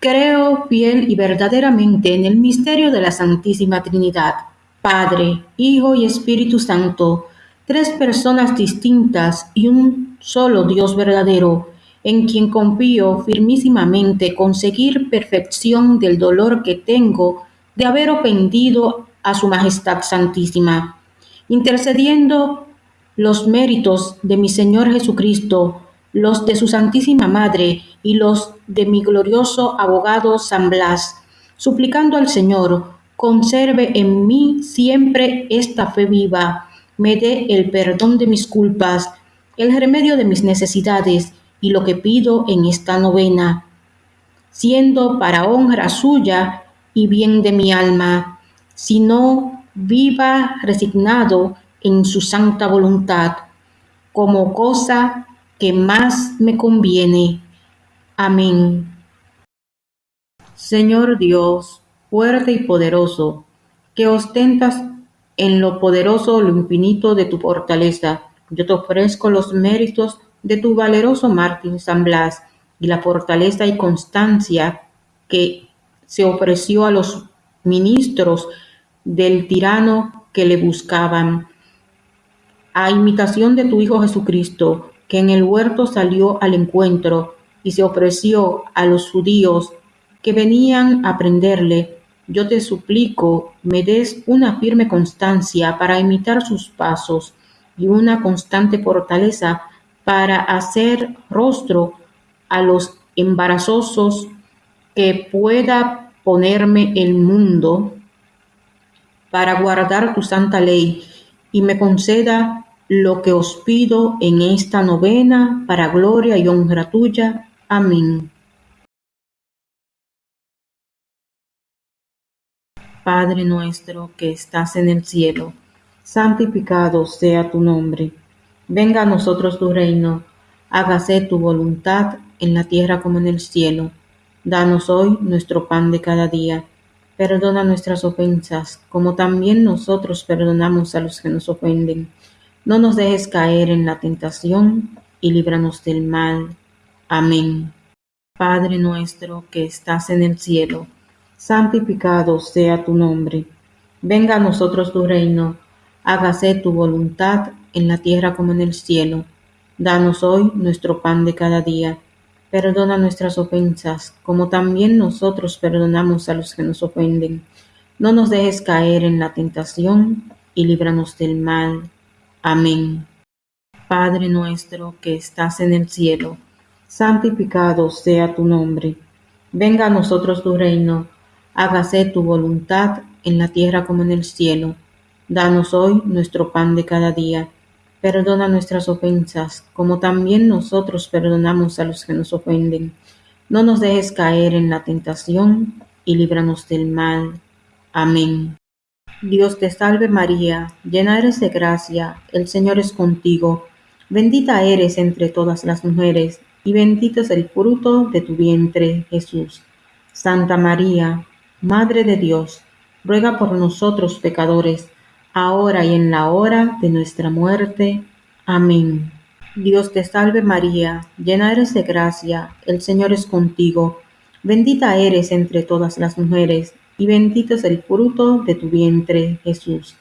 Creo fiel y verdaderamente en el misterio de la Santísima Trinidad, Padre, Hijo y Espíritu Santo, tres personas distintas y un solo Dios verdadero, en quien confío firmísimamente conseguir perfección del dolor que tengo de haber ofendido a Su Majestad Santísima, intercediendo los méritos de mi Señor Jesucristo los de su Santísima Madre y los de mi glorioso abogado San Blas, suplicando al Señor, conserve en mí siempre esta fe viva, me dé el perdón de mis culpas, el remedio de mis necesidades y lo que pido en esta novena, siendo para honra suya y bien de mi alma, sino viva resignado en su santa voluntad, como cosa que más me conviene. Amén. Señor Dios, fuerte y poderoso, que ostentas en lo poderoso lo infinito de tu fortaleza, yo te ofrezco los méritos de tu valeroso Martín San Blas y la fortaleza y constancia que se ofreció a los ministros del tirano que le buscaban. A imitación de tu Hijo Jesucristo, que en el huerto salió al encuentro y se ofreció a los judíos que venían a prenderle, yo te suplico me des una firme constancia para imitar sus pasos y una constante fortaleza para hacer rostro a los embarazosos que pueda ponerme el mundo para guardar tu santa ley y me conceda lo que os pido en esta novena para gloria y honra tuya. Amén. Padre nuestro que estás en el cielo, santificado sea tu nombre. Venga a nosotros tu reino, hágase tu voluntad en la tierra como en el cielo. Danos hoy nuestro pan de cada día. Perdona nuestras ofensas, como también nosotros perdonamos a los que nos ofenden no nos dejes caer en la tentación y líbranos del mal. Amén. Padre nuestro que estás en el cielo, santificado sea tu nombre. Venga a nosotros tu reino, hágase tu voluntad en la tierra como en el cielo. Danos hoy nuestro pan de cada día. Perdona nuestras ofensas, como también nosotros perdonamos a los que nos ofenden. No nos dejes caer en la tentación y líbranos del mal. Amén. Padre nuestro que estás en el cielo, santificado sea tu nombre. Venga a nosotros tu reino, hágase tu voluntad en la tierra como en el cielo. Danos hoy nuestro pan de cada día. Perdona nuestras ofensas, como también nosotros perdonamos a los que nos ofenden. No nos dejes caer en la tentación y líbranos del mal. Amén. Dios te salve María, llena eres de gracia, el Señor es contigo, bendita eres entre todas las mujeres, y bendito es el fruto de tu vientre, Jesús. Santa María, Madre de Dios, ruega por nosotros pecadores, ahora y en la hora de nuestra muerte. Amén. Dios te salve María, llena eres de gracia, el Señor es contigo, bendita eres entre todas las mujeres, y bendito es el fruto de tu vientre, Jesús.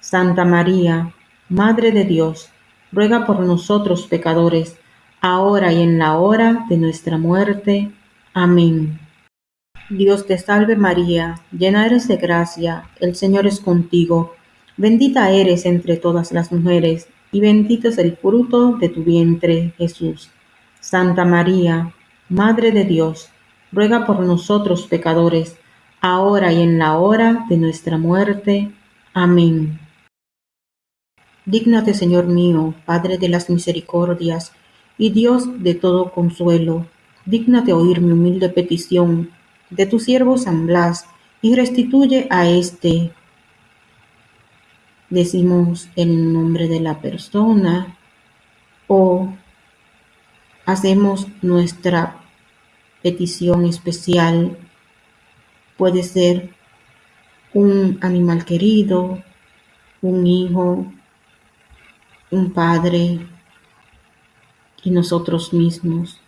Santa María, Madre de Dios, ruega por nosotros pecadores, ahora y en la hora de nuestra muerte. Amén. Dios te salve María, llena eres de gracia, el Señor es contigo, bendita eres entre todas las mujeres, y bendito es el fruto de tu vientre, Jesús. Santa María, Madre de Dios, ruega por nosotros pecadores, ahora y en la hora de nuestra muerte. Amén. Dígnate, Señor mío, Padre de las misericordias y Dios de todo consuelo, dígnate oír mi humilde petición de tu siervo San Blas y restituye a éste. Decimos el nombre de la persona o hacemos nuestra petición especial Puede ser un animal querido, un hijo, un padre y nosotros mismos.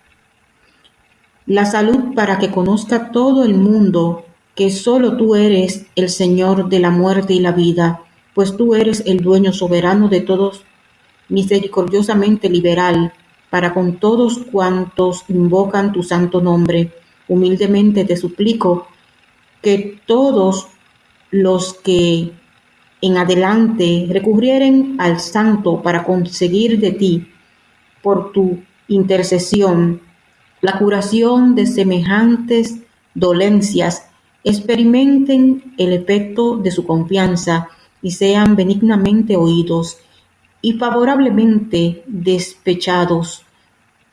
la salud para que conozca todo el mundo que solo tú eres el Señor de la muerte y la vida, pues tú eres el dueño soberano de todos, misericordiosamente liberal, para con todos cuantos invocan tu santo nombre. Humildemente te suplico que todos los que en adelante recurrieren al santo para conseguir de ti, por tu intercesión, la curación de semejantes dolencias, experimenten el efecto de su confianza y sean benignamente oídos y favorablemente despechados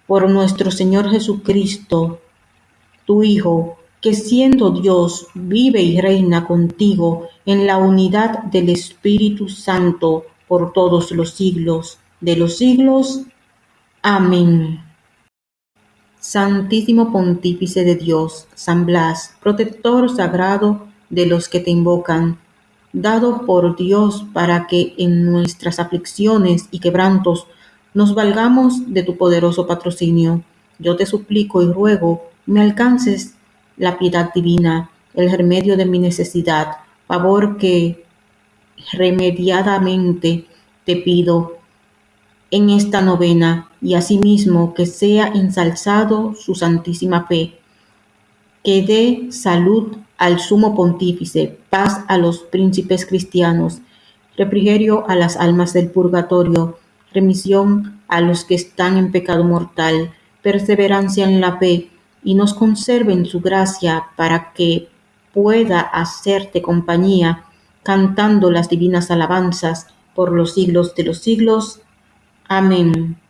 por nuestro Señor Jesucristo, tu Hijo, que siendo Dios vive y reina contigo en la unidad del Espíritu Santo por todos los siglos de los siglos. Amén. Santísimo Pontífice de Dios, San Blas, protector sagrado de los que te invocan, dado por Dios para que en nuestras aflicciones y quebrantos nos valgamos de tu poderoso patrocinio. Yo te suplico y ruego me alcances la piedad divina, el remedio de mi necesidad, favor que remediadamente te pido en esta novena y asimismo que sea ensalzado su santísima fe, que dé salud al sumo pontífice, paz a los príncipes cristianos, refrigerio a las almas del purgatorio, remisión a los que están en pecado mortal, perseverancia en la fe, y nos conserve en su gracia para que pueda hacerte compañía, cantando las divinas alabanzas por los siglos de los siglos. Amén.